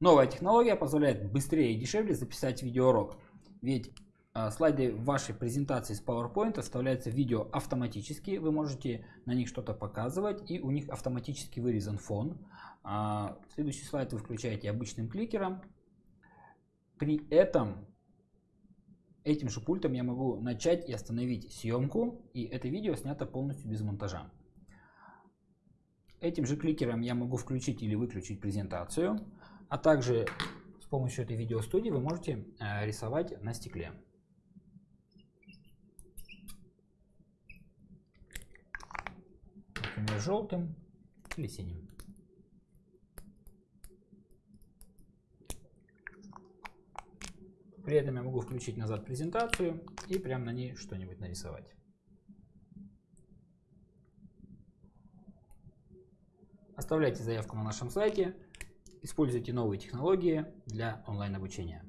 Новая технология позволяет быстрее и дешевле записать видеоурок. Ведь э, слайды вашей презентации с PowerPoint оставляются видео автоматически. Вы можете на них что-то показывать и у них автоматически вырезан фон. А, следующий слайд вы включаете обычным кликером. При этом этим же пультом я могу начать и остановить съемку. И это видео снято полностью без монтажа. Этим же кликером я могу включить или выключить презентацию. А также с помощью этой видеостудии вы можете э, рисовать на стекле. Например, желтым или синим. При этом я могу включить назад презентацию и прямо на ней что-нибудь нарисовать. Оставляйте заявку на нашем сайте. Используйте новые технологии для онлайн обучения.